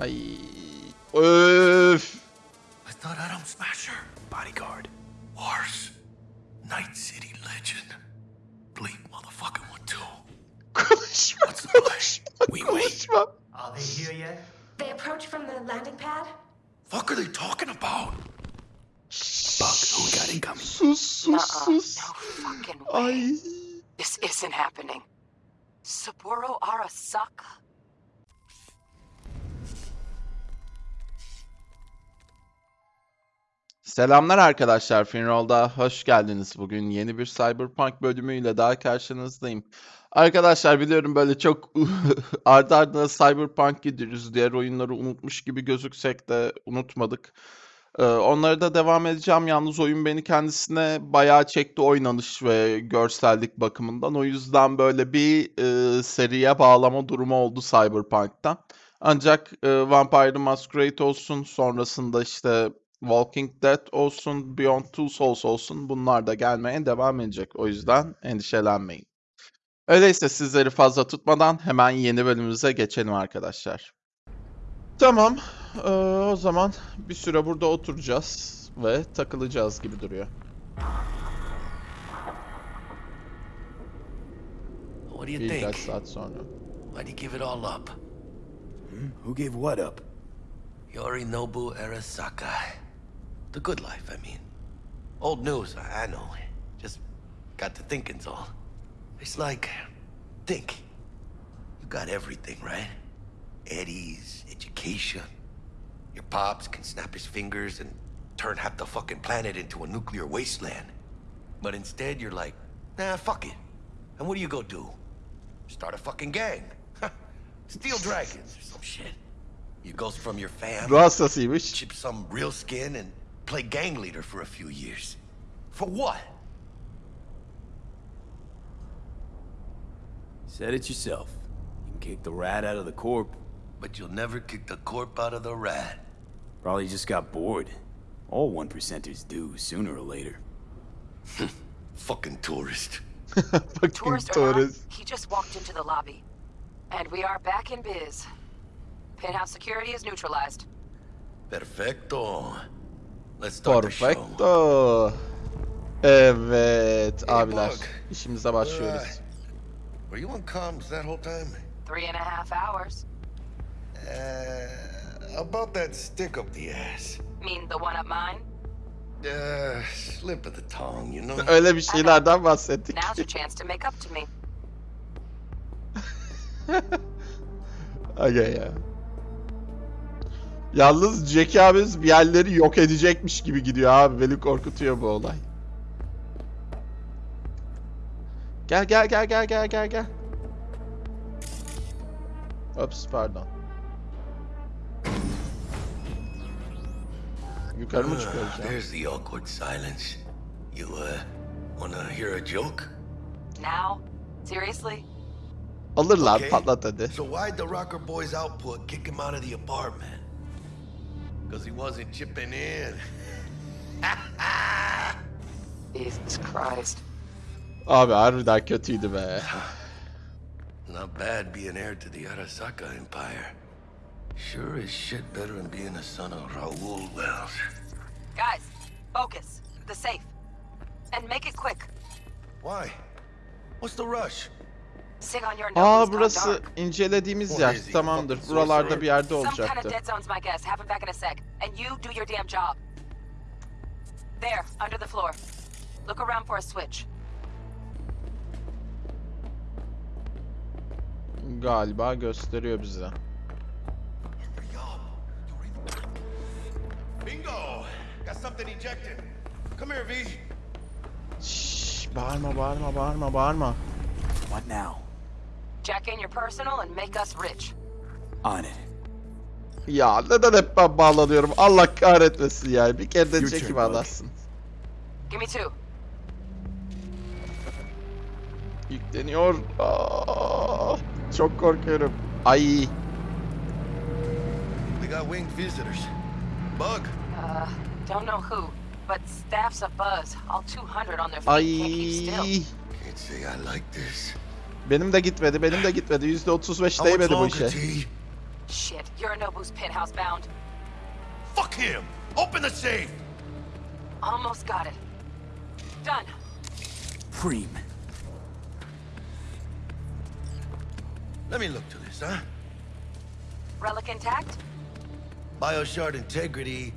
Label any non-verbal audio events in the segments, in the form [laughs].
Ay. Öf. I thought Adam Smasher, bodyguard. Wars, Night City legend. Bleep motherfucking one too. Konuşma. What's the play? We wait. Are they here yet? They approach from the landing pad. Fuck are they talking about? Buck, who got incoming? Sus sus Nuh-uh, no fucking way. Ay. This isn't happening. Saburo Arasaka? Selamlar arkadaşlar. Finroll'da hoş geldiniz. Bugün yeni bir Cyberpunk bölümüyle daha karşınızdayım. Arkadaşlar biliyorum böyle çok [laughs] ardı ardına Cyberpunk gidiyoruz. Diğer oyunları unutmuş gibi gözüksek de unutmadık. Ee, onlara da devam edeceğim. Yalnız oyun beni kendisine bayağı çekti oynanış ve görsellik bakımından. O yüzden böyle bir e, seriye bağlama durumu oldu Cyberpunk'ta. Ancak e, Vampire Masquerade olsun, sonrasında işte Walking Dead olsun, Beyond Two Souls olsun bunlar da gelmeye devam edecek. O yüzden endişelenmeyin. Öyleyse sizleri fazla tutmadan hemen yeni bölümümüze geçelim arkadaşlar. Tamam, eee, o zaman bir süre burada oturacağız ve takılacağız gibi duruyor. What do you Birkaç think? saat sonra. You give it all up? Who gave what up? Yorinobu Arasaka. The good life, I mean. Old news, I I know. Just got to thinking's all. It's like, think. You got everything, right? Eddie's, education. Your pops can snap his fingers and turn half the fucking planet into a nuclear wasteland. But instead, you're like, nah, fuck it. And what do you go do? Start a fucking gang. [laughs] Steal dragons or some shit. You go from your fam, chip some real skin, and play gang leader for a few years. For what? Said it yourself. You can kick the rat out of the corp. But you'll never kick the corp out of the rat. Probably just got bored. All one percenters do, sooner or later. [laughs] Fucking tourist. [laughs] Fucking Tourist or not, tourist. he just walked into the lobby. And we are back in biz. Penthouse security is neutralized. Perfecto. Perfecto. Evet Hey, abiler. İşimize başlıyoruz. Were you on comms that whole time? Three and a half hours. Uh, about that stick up the ass. Mean the one up mine? Uh, slip of the tongue, you know? Öyle bir şeylerden bahsettik. Now's your chance to make up to me. [laughs] Aga ya. Yalnız Jack abimiz bir yerleri yok edecekmiş gibi gidiyor abi. Beni korkutuyor bu olay. Gel gel gel gel gel gel gel. Ops pardon. Yukarı mı çıkıyoruz ya? There's the awkward silence. You, uh, wanna hear a joke? Now? Seriously? Alırlar Okay. patlat hadi. So why'd the Rocker Boys output kick him out of the apartment? Because he wasn't chipping in. [laughs] Jesus Christ. Abi harbiden kötüydü be. Not bad being heir to the Arasaka Empire. Sure as shit better than being a son of Raoul Wells. Guys, focus. The safe. And make it quick. Why? What's the rush? Aa burası incelediğimiz yer. Tamamdır. Buralarda bir yerde Some kind of olacaktı. dead zone's my guess. Have him back in a sec. And you do your damn job. There, under the floor. Look around for a switch. Galiba gösteriyor bize. Bingo! Got something ejected. Come here, V. Şşş, bağırma bağırma bağırma bağırma. What now? Jack in your personal and make us rich. On it. Ya neden hep ben bağlanıyorum? Allah kahretmesin ya. Bir kere de Bug. bağlansın. Give me two. Yükleniyor. Aa, çok korkuyorum. Ay. We got winged visitors. Bug. Uh, don't know who, but staff's a buzz. All 200 on their feet can't keep still. Ay. Can't say I like this. Benim de gitmedi. Benim de gitmedi. %35 How much değmedi bu longer, işe. T? Shit, Yorinobu's penthouse bound. Fuck him! Open the safe! Almost got it. Done. Preem. Let me look to this, huh? Relic intact? Bioshard integrity,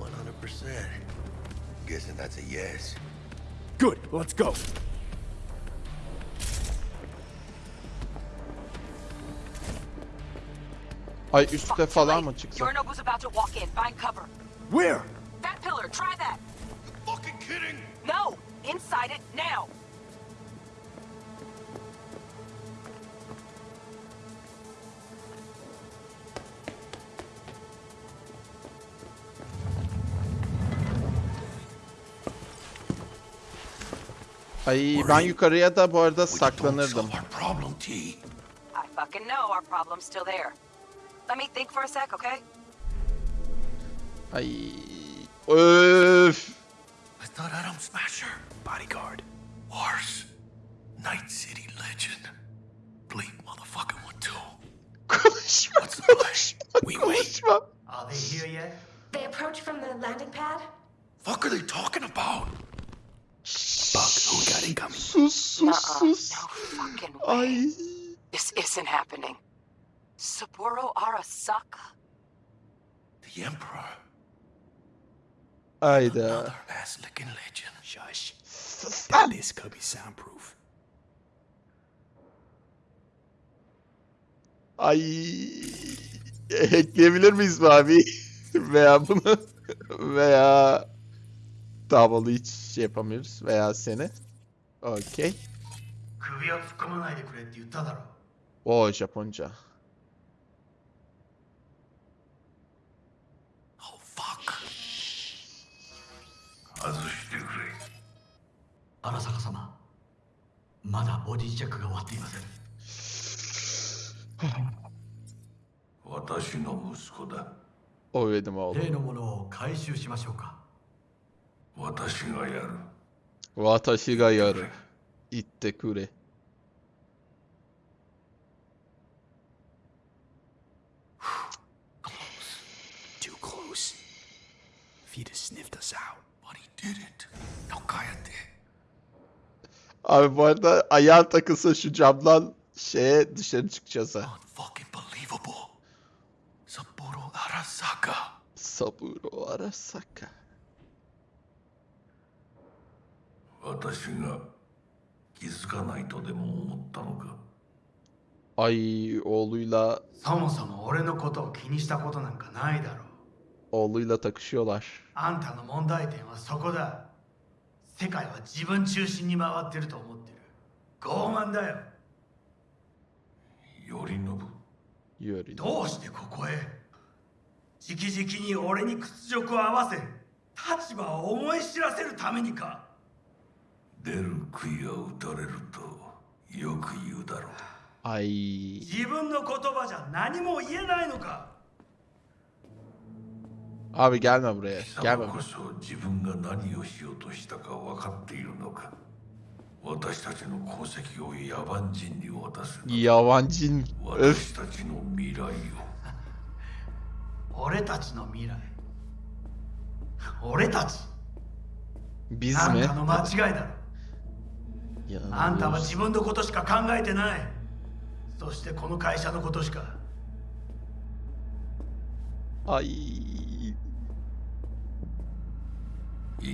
100%. Guessing that's a yes. Good, let's go. Ay too falan mı çıksak? Yorinobu's about to walk in. Find cover. Where? That pillar, try that. Fucking kidding! No! Inside it now! Ay ben yukarıya da bu arada saklanırdım. I fucking know our problem's still there. Let me think for a sec, okay? Ay. Öf. Uh, I thought Adam Smasher, bodyguard. Wars. Night City legend. Bleep motherfucking one too. What's the play? konuşma, We wait. konuşma. Are they here yet? They approach from the landing pad? Fuck are they talking about? Buck, who we got incoming? Sus, sus, Nuh-uh. sus. No fucking way. Ay. This isn't happening. Saburo Arasaka. The Emperor. Ayda. Another legend. Shush. That this could be soundproof. Ay hackleyebilir miyiz mi abi? [laughs] veya bunu veya davalı hiç şey yapamıyoruz veya seni. Okey. O Japonca. 外してくれ。荒坂様まだボディチェックが終わっていません。私の息子だ。お例のものを回収しましょうか。私がやる。私がやる。言ってくれ。[sighs] フィルスニフトサウ But he didn't. Now cállate. Abi bu arada ayağın takılsa şu camdan şeye dışarı çıkacağız ha. Unfucking believable. Sapporo Arasaka. Saburo Arasaka. 私が気づかないとでも思ったのか Ay oğluyla そもそも俺のことを気にしたことなんかないだろう。 oğluyla takışıyorlar. あんたの問題点はそこだ。世界は自分中心に回ってると思ってる。傲慢だよ。頼信 Yuri. どうしてここへ直々に俺に屈辱を合わせ立場を思い知らせるためにか出る杭は打たれるとよく言うだろう Ay. 自分の言葉じゃ何も言えないのか Abi gelme buraya. 貴 Gelme 様こ buraya. そ自分が何をしようとしたか分かっているのか私たちの功績を野蛮人に渡すな Yavancın. Öf. 私たちの未来を俺たちの未来俺たち Biz あん mi? たの間違いだろあんたは.自分のことしか考えてないそしてこの会社のことしか Ay. い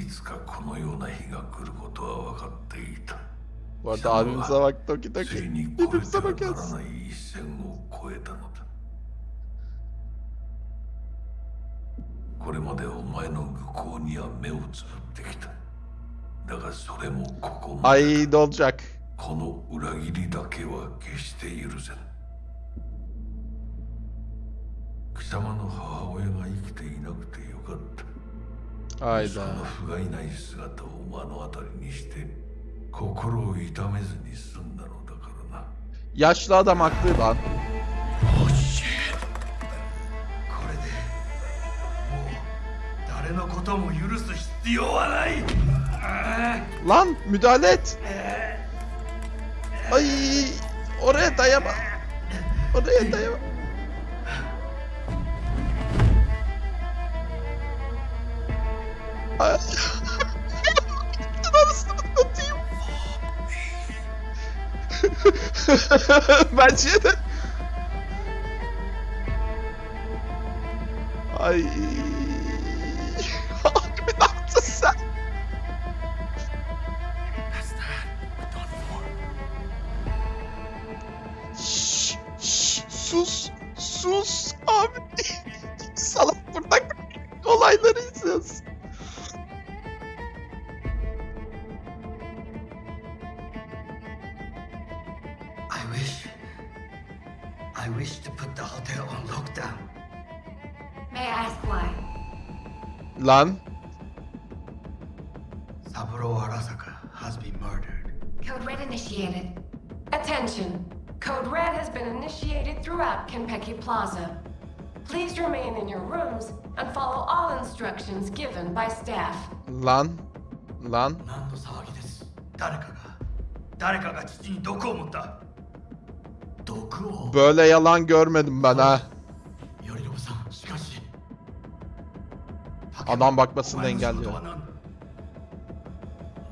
つかこのような日が来ることは分かっていた Bu arada abimize bak toki つい.に越えてはなら.ない一線を越えたのだこれまでお前の愚行には目をつぶってきただがそれもここまで Ay ne olacak? この裏切りだけは決して許せん貴様の母親が生きていなくてよかった愛だ。その不甲斐ない姿を目の当たりにして、心を痛めずに済んだのだからな。やしだだまくれば。おしこれで、もう誰のことも許す必要はない。ラン、ミダレッおい、俺だやば。俺だやば。[laughs] Imagina! Lan Saburo Arasaka has been murdered. Code Red initiated. Attention. Code Red has been initiated throughout Kenpeki Plaza. Please remain in your rooms and follow all instructions given by staff. lan lan 何の騒ぎです誰かが誰かが父に毒を持った毒を böyle yalan görmedim ben ha. Adam bakmasını お前の仕事 engelliyor. は何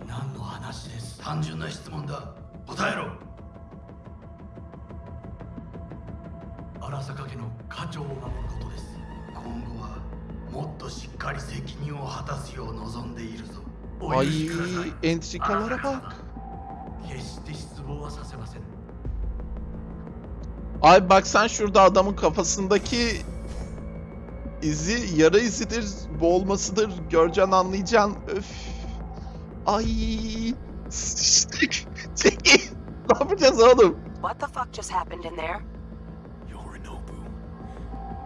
何の話です単純な質問だ答えろ荒坂家の家長を守ることです今後はもっとしっかり責任を果たすよう望んでいるぞお許 Ay しください entrikalara bak. 決して失望はさせません Ay bak sen şurada adamın kafasındaki izi yara izidir, boğulmasıdır. Göreceksin anlayacaksın. Öf. Ay. Sıçtık. [laughs] Çekil. Ne yapacağız oğlum? What the fuck just happened in there? Yorinobu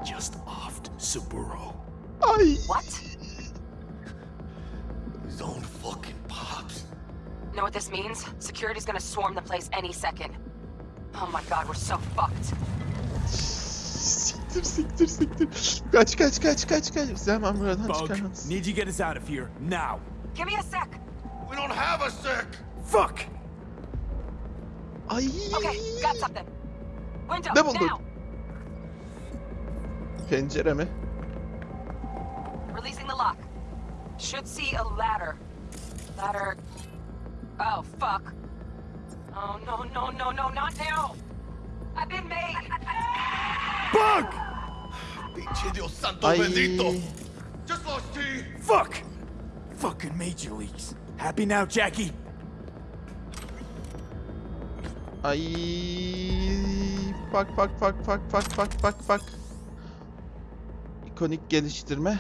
just offed Saburo. Ay. What? His own fucking pops. Know what this means? Security's gonna swarm the place any second. Oh my god, we're so fucked. Siktir siktir siktir. Kaç kaç kaç kaç kaç. Bizi hemen buradan Bug, çıkarmamız. need you get us out of here now. Give me a sec. We don't have a sec. Fuck! Ay. Okay, got something. Window, Ne buldun? now! Pencere mi? Releasing the lock. Should see a ladder. Ladder. Oh, fuck. Oh, no, no, no, no, not now! I've been made! Bug! Pinche Dios santo Ay. bendito. Just lost T. Fuck! Fucking major leagues. Happy now, Jackie? Ay. Bak bak bak bak bak bak bak bak. İkonik geliştirme.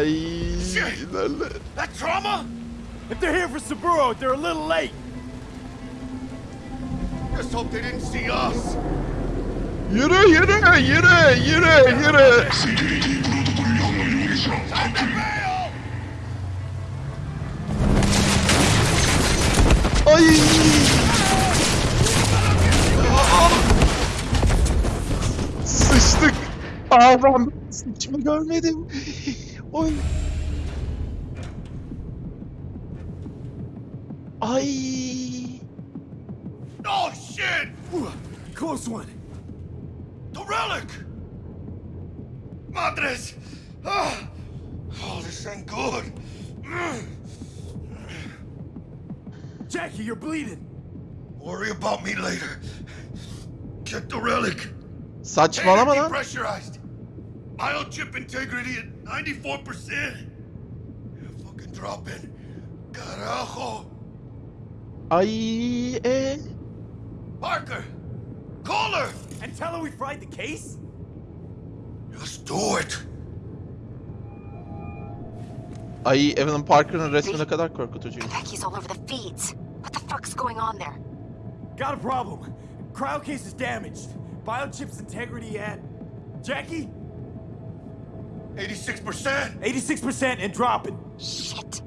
Ay. Shit. ilerle. That trauma? If they're here for Saburo, they're a little late. Just hope they didn't see us. Yürü yürü yürü yürü yürü. Time to bail. Ay. Sıçtık. Ben sıçma görmedim. Oy. Ay. Oh shit! Ooh, Close one. The relic! Madres! Ah. Oh, this ain't good. Mm. Jackie, you're bleeding. Worry about me later. Get the relic. Saçmalama lan. Depressurized. Biochip integrity at 94%. Fucking drop in. Carajo. I. e. Eh? Parker! Call her! And tell her we fried the case? Just do it. Ay Evelyn Parker'ın resmi ne kadar korkutucu. Becky's all over the feeds. What the fuck's going on there? Got a problem. Cryo case is damaged. Biochip's integrity at... Jackie? 86%. 86% and dropping. Shit.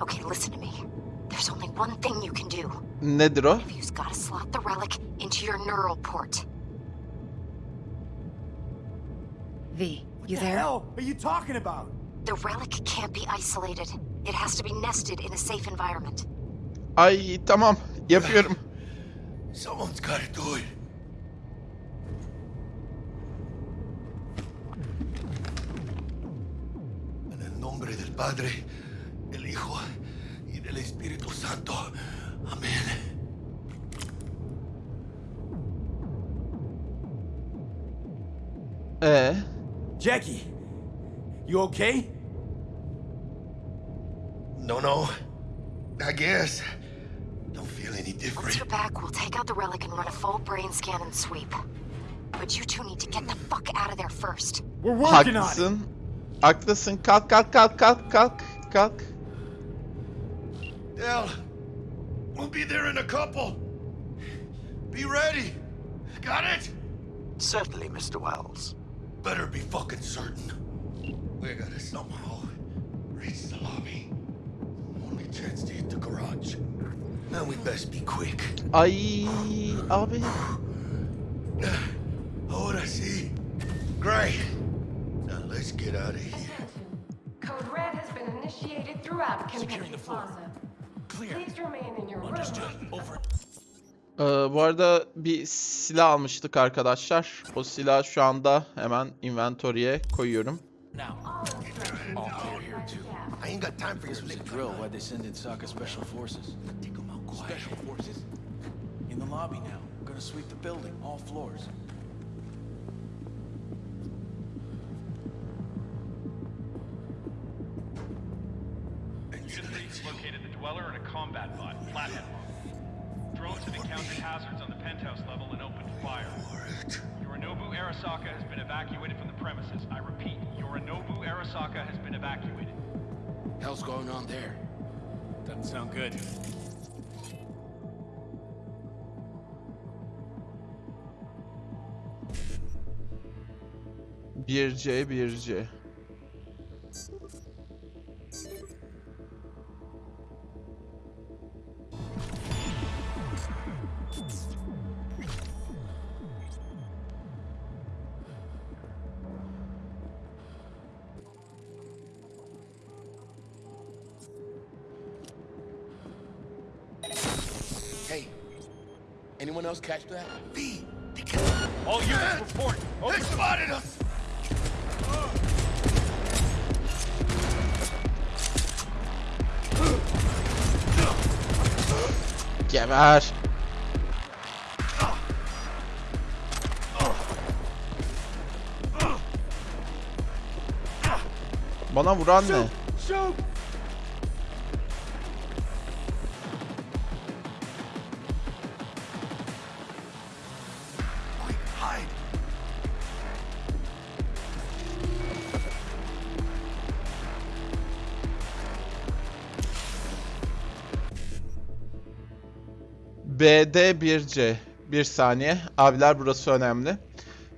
Okay, listen to me. There's There's only one thing you can do. Nedir o? You've got to slot the relic into your neural port. V, you What the there? hell are you talking about? The relic can't be isolated. It has to be nested in a safe environment. Ay tamam yapıyorum. Someone's gotta do it. Nombre del Padre, del Hijo y del Espíritu Santo. Amén. Ee, Jackie, you okay? No, no. I guess. Don't feel any different. Once different. you're back, we'll take out the relic and run a full brain scan and sweep. But you two need to get the fuck out of there first. We're working on it. Haklısın. Haklısın. Kalk kalk kalk kalk kalk kalk. Dell, we'll be there in a couple. Be ready. Got it? Certainly, Mr. Wells. Better be fucking certain. We gotta somehow reach the lobby. Only chance to hit the garage. Now we best be quick. I I'll abi. [sighs] Ahora sí. Great. Let's get out of here. Attention. Code Red has been initiated throughout Kentucky Plaza. Please remain in your rooms. Ee, bu arada bir silah almıştık arkadaşlar. O silah şu anda hemen inventory'e koyuyorum. Combat bot, Flathead. Drones have encountered hazards on the penthouse level and opened fire. Yorinobu Arasaka has been evacuated from the premises. I repeat, Yorinobu Arasaka has been evacuated. Hell's going on there? Doesn't sound good. Bir C bir C. anyone else catch that? B, All units report. they spotted us. Geber. Bana vuran ne? Shoot! Quick, BD 1C. Bir saniye. Abiler burası önemli.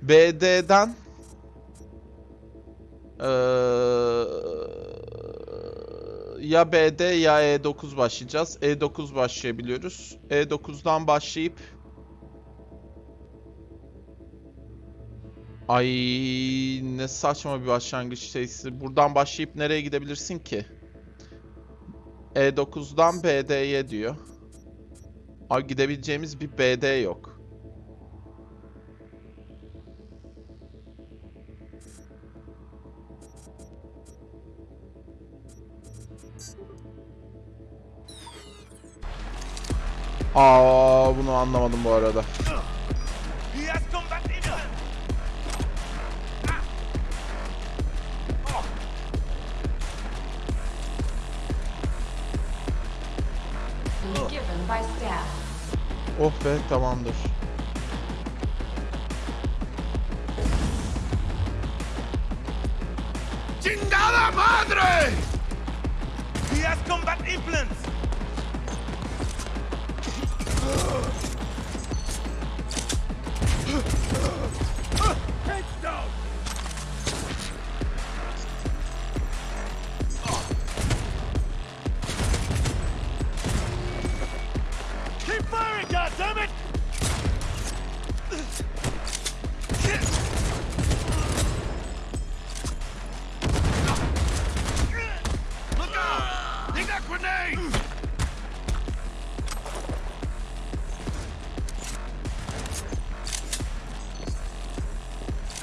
BD'den eee, ya BD ya E9 başlayacağız. E9 başlayabiliyoruz. E9'dan başlayıp Ay ne saçma bir başlangıç şeysi. Buradan başlayıp nereye gidebilirsin ki? E9'dan BD'ye diyor. Ay gidebileceğimiz bir BD yok. Aa bunu anlamadım bu arada. Be tamamdır. ¡Chingada madre! He has combat implants!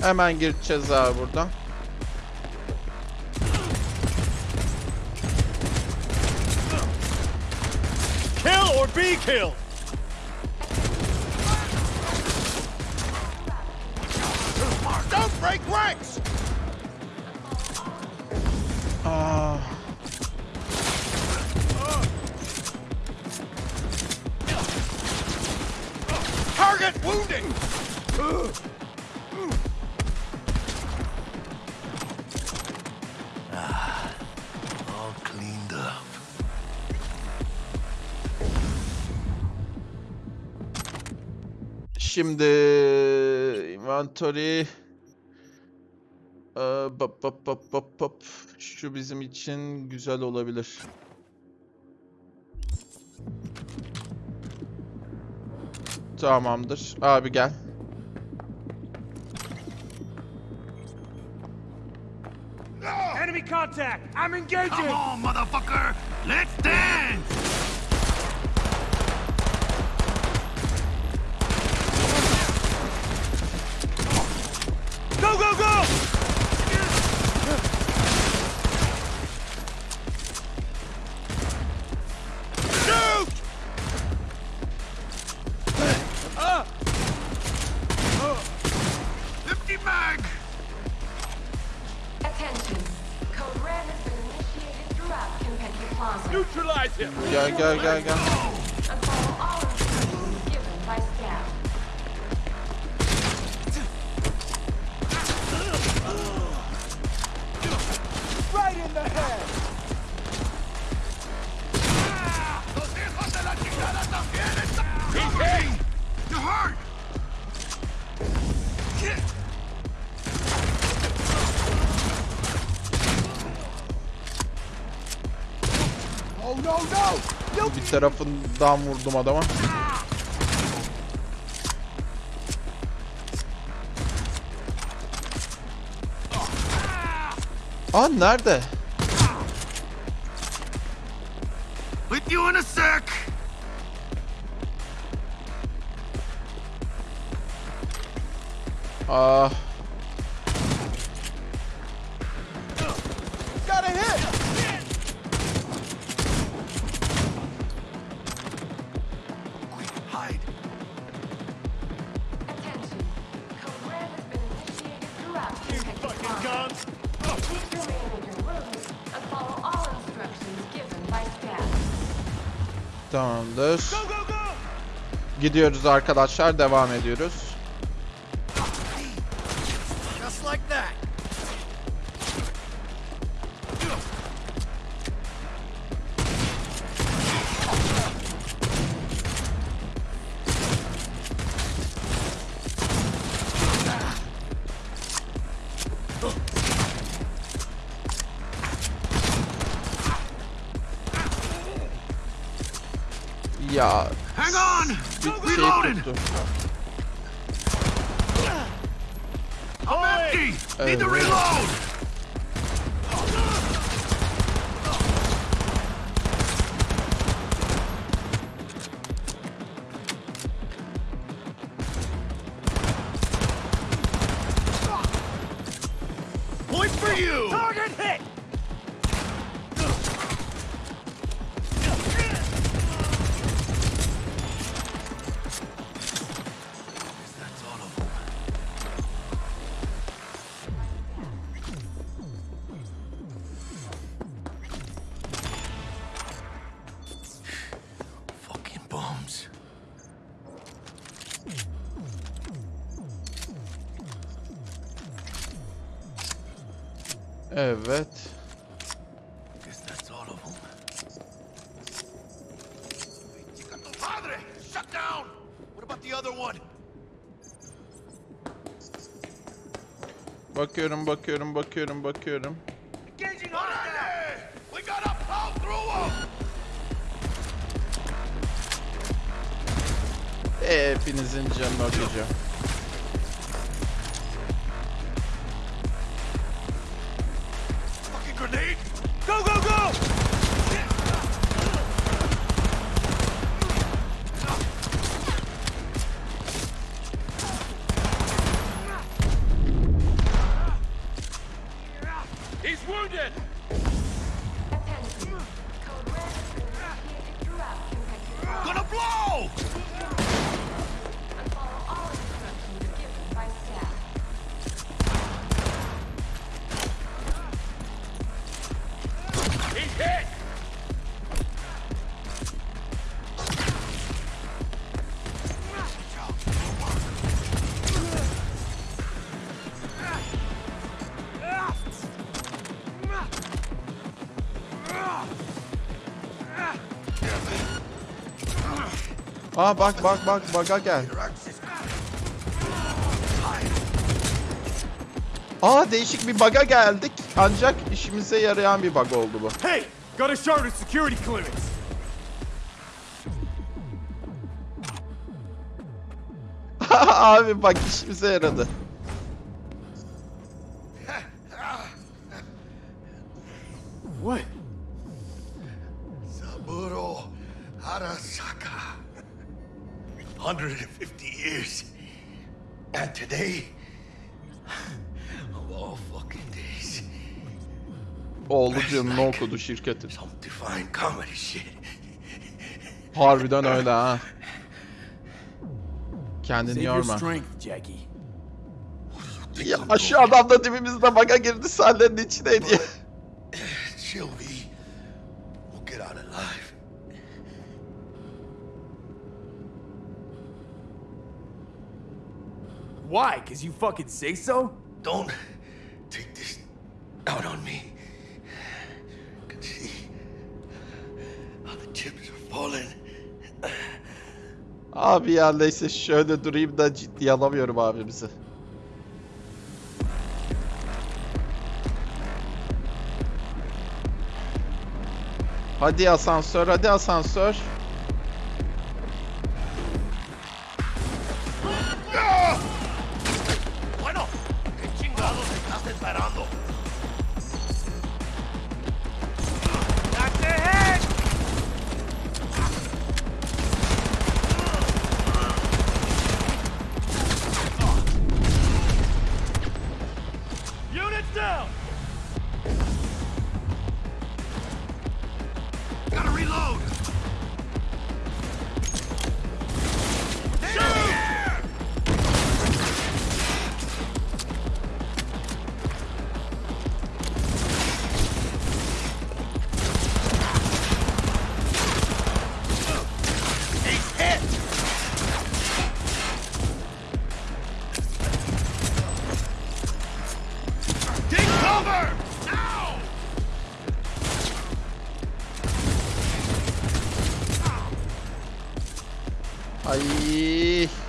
Hemen gireceğiz abi buradan. Kill or be killed. Şimdi inventory ee, bap bap bap bap bap şu bizim için güzel olabilir. Tamamdır. Abi gel. Enemy contact. I'm engaging. Come on, motherfucker. Let's dance. ok ok ok tarafından vurdum adama. Aa nerede? Tamamdır. Gidiyoruz arkadaşlar. Devam ediyoruz. Evet. Bakıyorum, bakıyorum, bakıyorum, bakıyorum. Hepinizin canını okuyacağım. Aa bak bak bak baga gel. Aa değişik bir baga geldik. Ancak işimize yarayan bir bug oldu bu. Hey, got a charter security clearance. [laughs] Abi bak işimize yaradı. Okudu şirketin. some divine comedy shit. Harbiden öyle ha. Kendini yorma. strength, Jackie. Ya şu adam da dibimizde baga girdi sahnenin out alive. Why? Cause you fucking say so? Don't take this out on me. Abi ya neyse şöyle durayım da ciddiye alamıyorum abimizi. Hadi asansör, hadi asansör. 哎。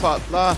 Patla.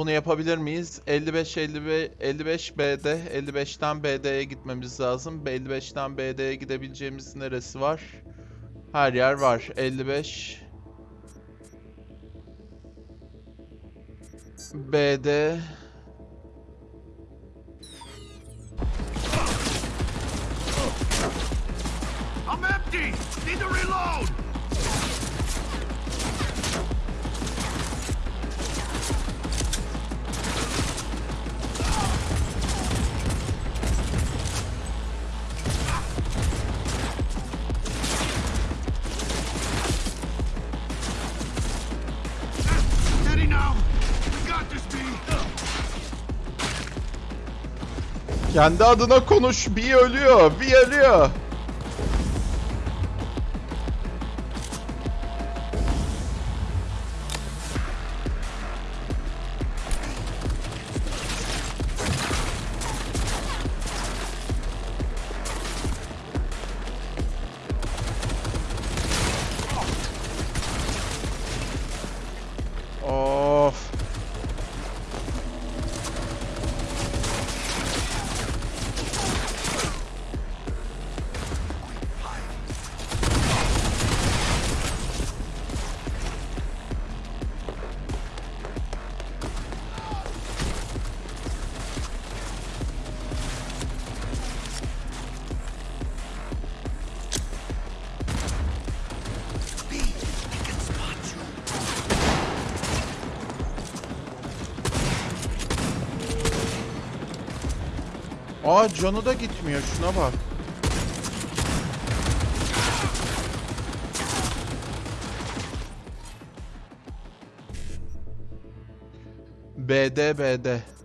Bunu yapabilir miyiz? 55 55 55 BD 55'ten BD'ye gitmemiz lazım. 55'ten BD'ye gidebileceğimiz neresi var? Her yer var. 55 BD I'm empty! Need to reload! Kendi adına konuş. Bir ölüyor. Bir ölüyor. Aa canı da gitmiyor şuna bak. BD BD.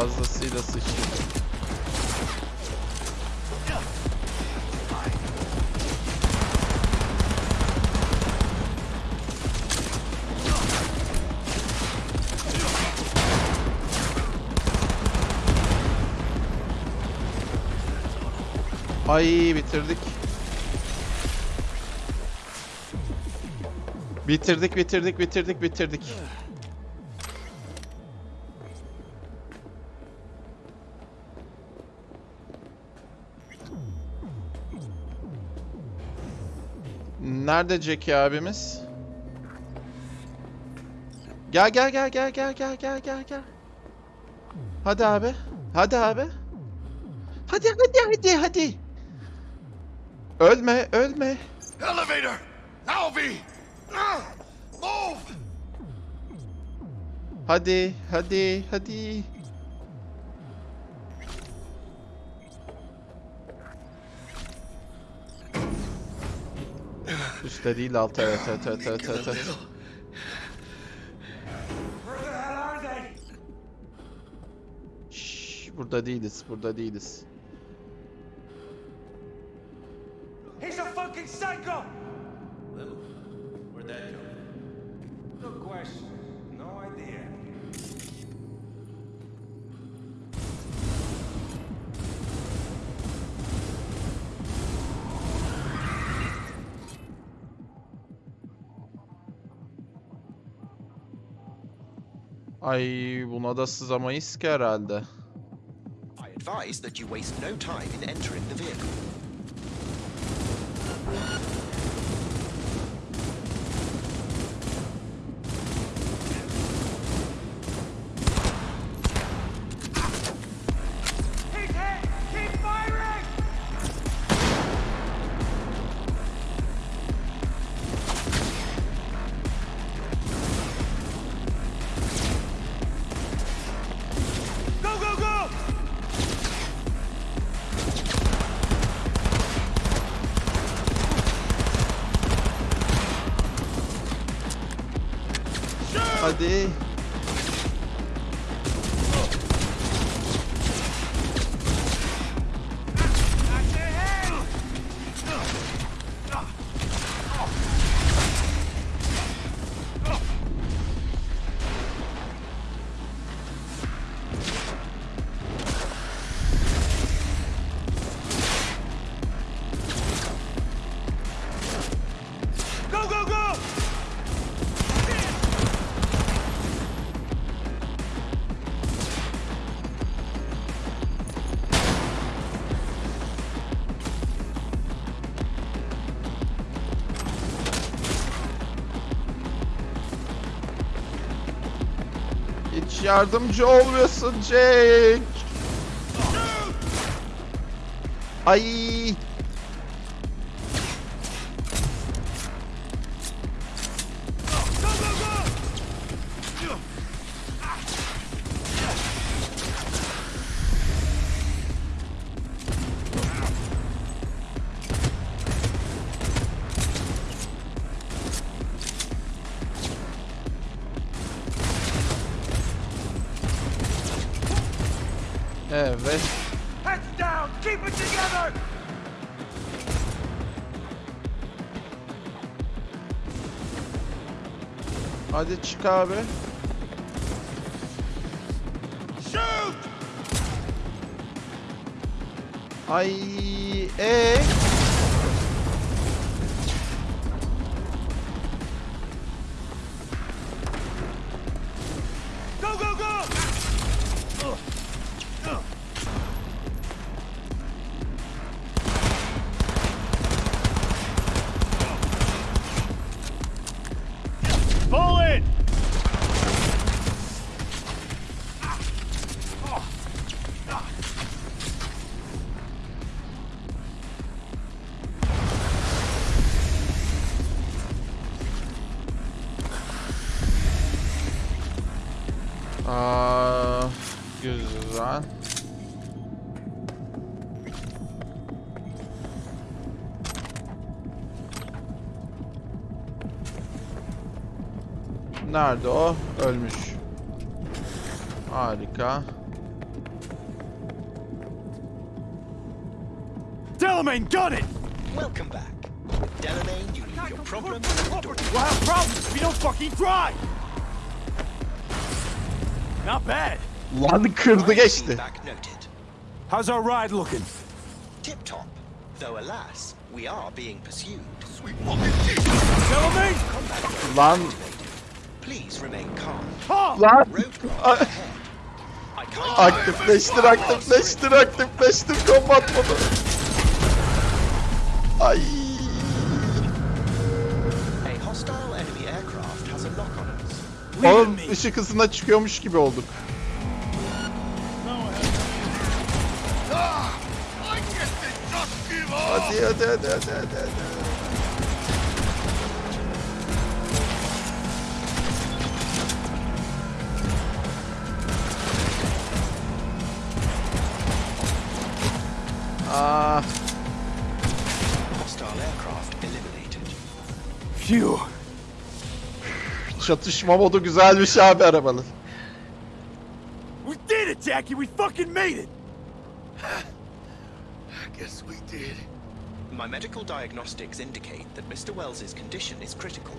Fazlasıyla sıçtık. Ay bitirdik. Bitirdik bitirdik bitirdik bitirdik. Nerede Jackie abimiz? Gel gel gel gel gel gel gel gel gel. Hadi abi. Hadi abi. Hadi hadi hadi hadi. Ölme ölme. Elevator! Ah! Move! Hadi hadi hadi. Üstte değil altta evet evet evet evet evet. evet. Burada değiliz burada değiliz. He's a fucking psycho! Where'd that come No question. No idea. Ay buna da sızamayız ki herhalde. I advise that you waste no time in entering the vehicle. day. Yardımcı olmuyorsun Jake. Ay. Evet. Heads down! Keep it together! Hadi çık abi. Shoot! Ay. E. Go, Nerede o? Ölmüş. Harika. Delamain, gun it! Welcome back. Delamain, you leave your problems at the door. We'll have problems if we don't fucking try! Not bad. Lan kırdı geçti. How's our ride looking? Tip top. Though alas, we are being pursued. Sweet Delamain! Lan Please remain calm. Lan. Aktifleştir, aktifleştir, aktifleştir combat modu. Ay. A hostile enemy aircraft has a lock on us. Oğlum ışık hızına çıkıyormuş gibi olduk. Hadi hadi hadi hadi hadi. hadi. Phew. çatışma modu güzelmiş abi arabanın. We did it, Jackie! We fucking made it! I guess we did. My medical diagnostics indicate that Mr. Wells's condition is critical.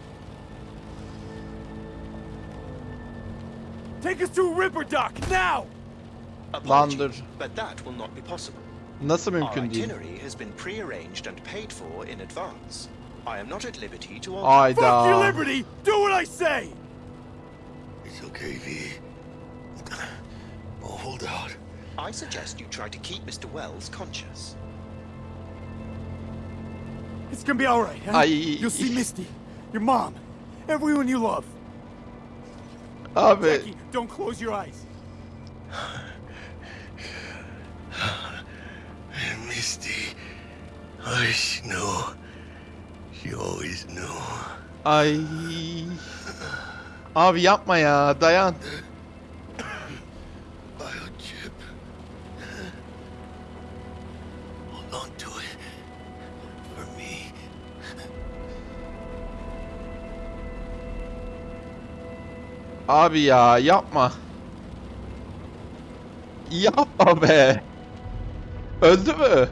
Take us to Ripper Dock, now! Landır. but that will not be possible. Nasıl Our mümkün değil? itinerary has been pre-arranged and paid for in advance. I am not at liberty to alter. Hayda. Fuck your liberty! Do what I say! It's okay, V. [sighs] Oh, hold out. I suggest you try to keep Mr. Wells conscious. It's gonna be alright, huh? Ay. You'll see Misty, your mom, everyone you love. Abi Jackie, don't close your eyes. [sighs] Misty, I know. She always knew. ay. Abi yapma ya dayan. Biochip. Hold on to it. For me. Abi ya yapma. Yapma be. Öldü mü?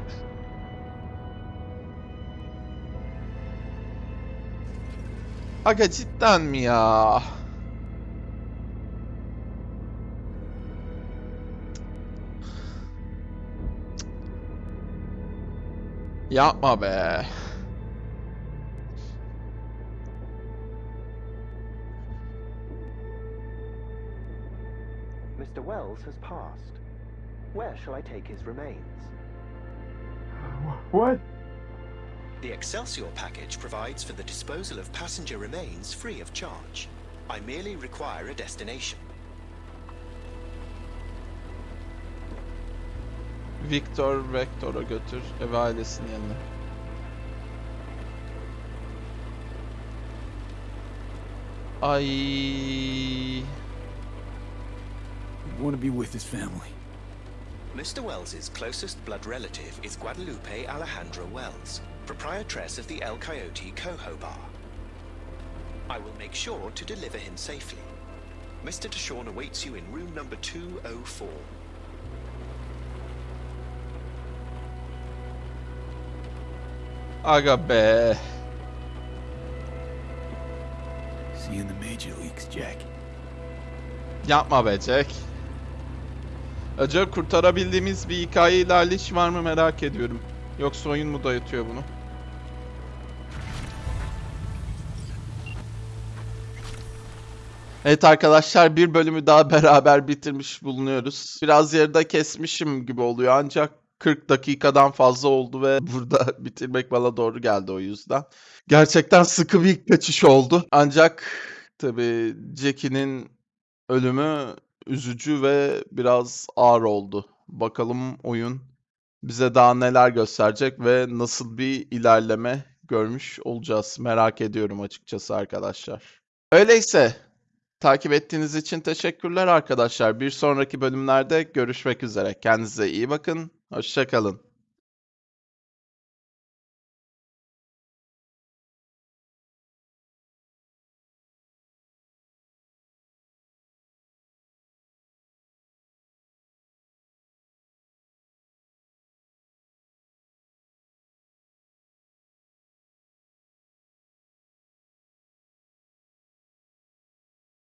Aga cidden mi ya? Yapma be. Mr. Wells has passed. Where shall I take his remains? What? The Excelsior package provides for the disposal of passenger remains free of charge. I merely require a destination. Victor Vector'a götür ve ailesinin yanına. I want to be with his family. Mr. Wells's closest blood relative is Guadalupe Alejandra Wells, proprietress of the El Coyote Coho Bar. I will make sure to deliver him safely. Mr. Deshawn awaits you in room number 204. Aga be. See you in the major leagues, Jack. Yapma be Jack. Acaba kurtarabildiğimiz bir hikaye ilerleyiş var mı merak ediyorum. Yoksa oyun mu dayatıyor bunu? Evet arkadaşlar bir bölümü daha beraber bitirmiş bulunuyoruz. Biraz yarıda kesmişim gibi oluyor ancak 40 dakikadan fazla oldu ve [laughs] burada bitirmek bana doğru geldi o yüzden. Gerçekten sıkı bir kaçış oldu. Ancak tabii Jackie'nin ölümü üzücü ve biraz ağır oldu. Bakalım oyun bize daha neler gösterecek ve nasıl bir ilerleme görmüş olacağız. Merak ediyorum açıkçası arkadaşlar. Öyleyse takip ettiğiniz için teşekkürler arkadaşlar. Bir sonraki bölümlerde görüşmek üzere. Kendinize iyi bakın. Hoşça kalın.